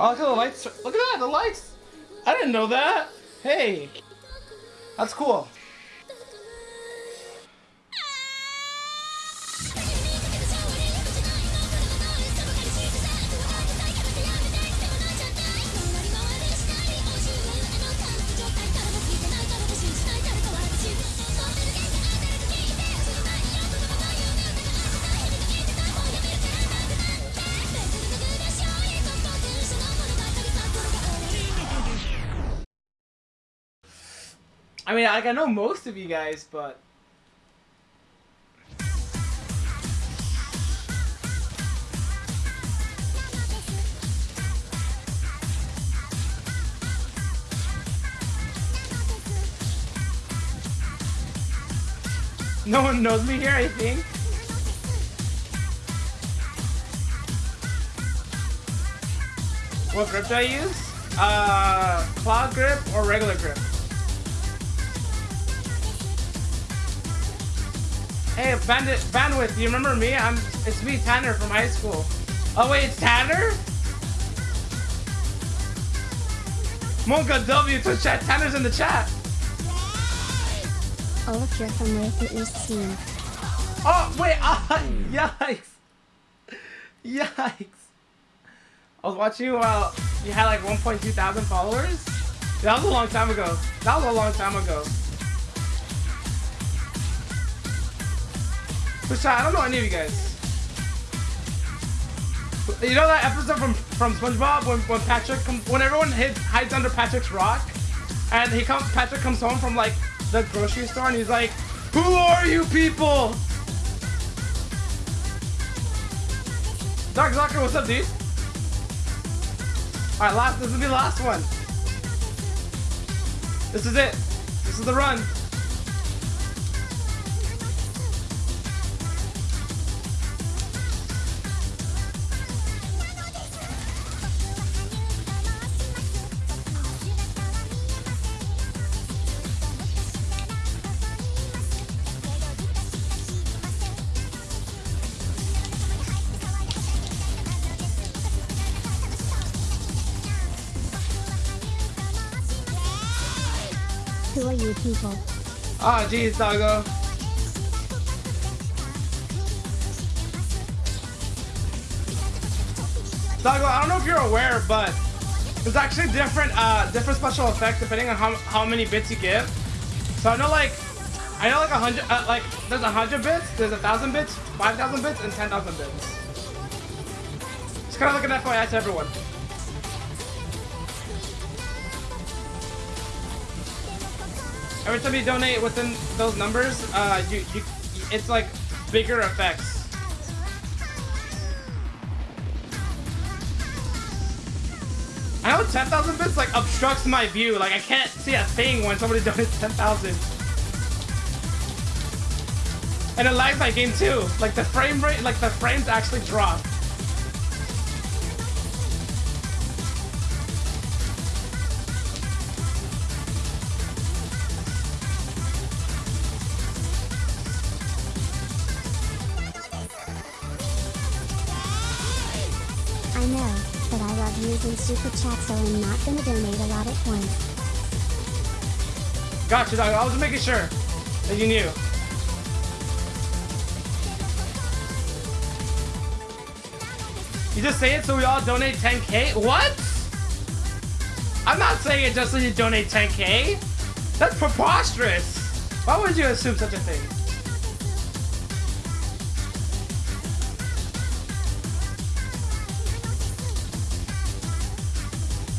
Oh, look at the lights. Look at that, the lights. I didn't know that. Hey, that's cool. I mean, like I know most of you guys, but no one knows me here. I think. What grip do I use? Uh, claw grip or regular grip? Hey, Bandit, Bandwidth, do you remember me? I'm, it's me, Tanner from high school. Oh wait, it's Tanner? monkaW to chat. Tanner's in the chat. Oh, you're from Ray Fitness team. Oh wait, ah, yikes, yikes. I was watching you while you had like 1.2 thousand followers. That was a long time ago. That was a long time ago. But I don't know any of you guys. You know that episode from from SpongeBob when when Patrick come, when everyone hid, hides under Patrick's rock, and he comes Patrick comes home from like the grocery store and he's like, "Who are you people?" Dark Zucker, what's up, dude? All right, last. This will be the last one. This is it. This is the run. Who are you people? Ah, jeez, doggo. Doggo, I don't know if you're aware, but there's actually different, uh, different special effects depending on how, how many bits you give. So I know, like, I know, like, a hundred, uh, like, there's a hundred bits, there's a thousand bits, five thousand bits, and ten thousand bits. It's kind of like an FYI to everyone. Every time you donate within those numbers, uh, you, you, it's like bigger effects. I know 10,000 bits like obstructs my view. Like I can't see a thing when somebody donates 10,000. And it lags my game too. Like the frame rate, like the frames actually drop. Know, but I love using super chat so I'm not gonna donate a lot at once. Gotcha, dog. I was making sure that you knew. You just say it so we all donate 10k? What? I'm not saying it just so you donate 10k. That's preposterous. Why would you assume such a thing?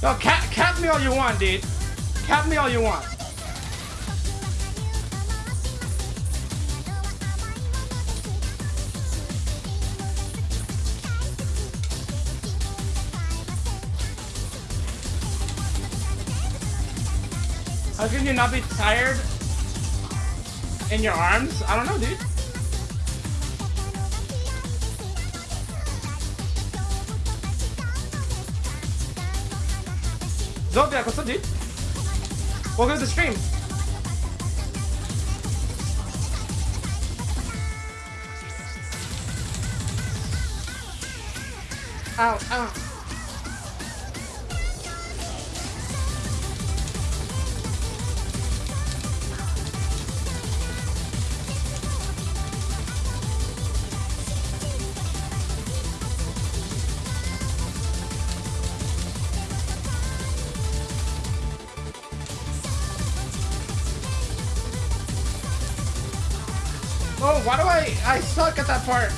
No, cap, cap me all you want, dude. Cap me all you want. How can you not be tired in your arms? I don't know, dude. Zodiac, what's up, dude? Welcome to the stream. Ow, ow. Oh, why do I I suck at that part?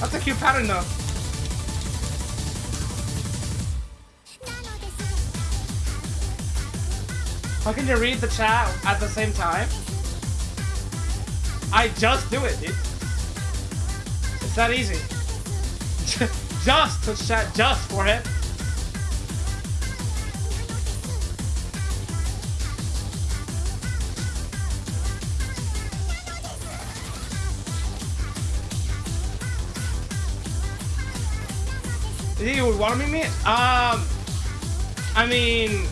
That's a cute pattern though. How can you read the chat at the same time? I just do it, dude. It's that easy. just Twitch chat, just for want to meet me? Um, I mean,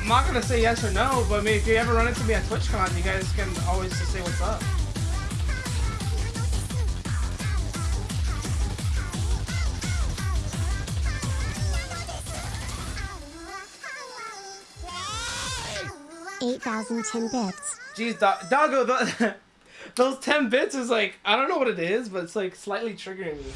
I'm not gonna say yes or no, but I mean, if you ever run into me at TwitchCon, you guys can always just say what's up. Eight thousand ten bits. Jeez, Do- Doggo, the, those 10 bits is like, I don't know what it is, but it's like slightly triggering me.